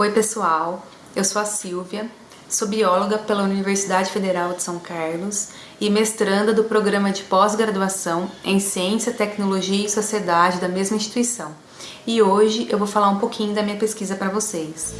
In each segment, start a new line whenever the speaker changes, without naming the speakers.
Oi pessoal, eu sou a Silvia, sou bióloga pela Universidade Federal de São Carlos e mestranda do programa de pós-graduação em Ciência, Tecnologia e Sociedade da mesma instituição. E hoje eu vou falar um pouquinho da minha pesquisa para vocês.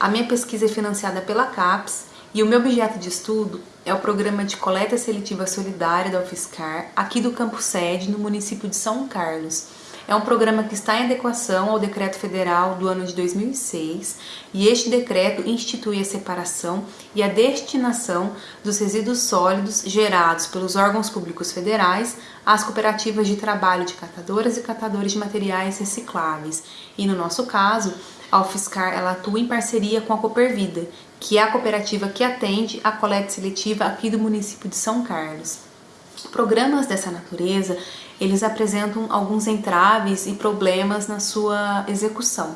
A minha pesquisa é financiada pela CAPES e o meu objeto de estudo é o Programa de Coleta Seletiva Solidária da UFSCar, aqui do Campo Sede, no município de São Carlos. É um programa que está em adequação ao Decreto Federal do ano de 2006 e este decreto institui a separação e a destinação dos resíduos sólidos gerados pelos órgãos públicos federais às cooperativas de trabalho de catadoras e catadores de materiais recicláveis. E no nosso caso, a UFSCar ela atua em parceria com a Coopervida, que é a cooperativa que atende a coleta seletiva aqui do município de São Carlos. Programas dessa natureza, eles apresentam alguns entraves e problemas na sua execução.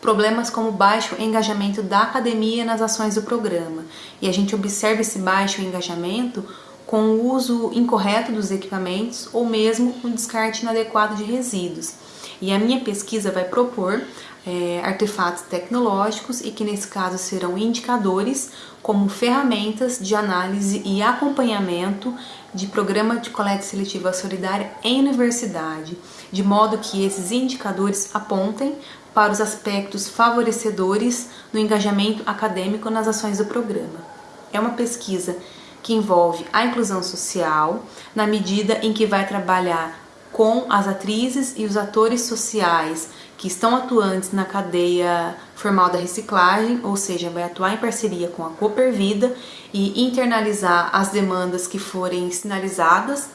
Problemas como baixo engajamento da academia nas ações do programa. E a gente observa esse baixo engajamento com o uso incorreto dos equipamentos ou mesmo um descarte inadequado de resíduos. E a minha pesquisa vai propor é, artefatos tecnológicos e que nesse caso serão indicadores como ferramentas de análise e acompanhamento de programa de coleta seletiva solidária em universidade, de modo que esses indicadores apontem para os aspectos favorecedores no engajamento acadêmico nas ações do programa. É uma pesquisa que envolve a inclusão social, na medida em que vai trabalhar com as atrizes e os atores sociais que estão atuantes na cadeia formal da reciclagem, ou seja, vai atuar em parceria com a Coopervida e internalizar as demandas que forem sinalizadas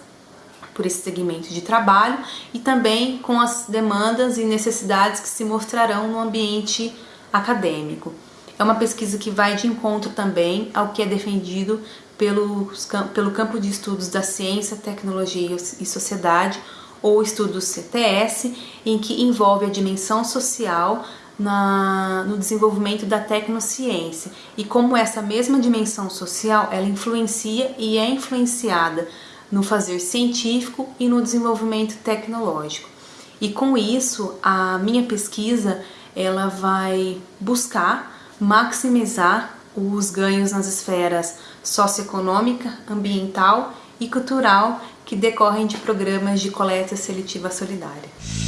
por esse segmento de trabalho e também com as demandas e necessidades que se mostrarão no ambiente acadêmico. É uma pesquisa que vai de encontro também ao que é defendido pelos, pelo campo de estudos da ciência, tecnologia e sociedade, ou estudos CTS, em que envolve a dimensão social na, no desenvolvimento da tecnociência e como essa mesma dimensão social ela influencia e é influenciada no fazer científico e no desenvolvimento tecnológico. E com isso, a minha pesquisa ela vai buscar maximizar os ganhos nas esferas socioeconômica, ambiental e cultural que decorrem de programas de coleta seletiva solidária.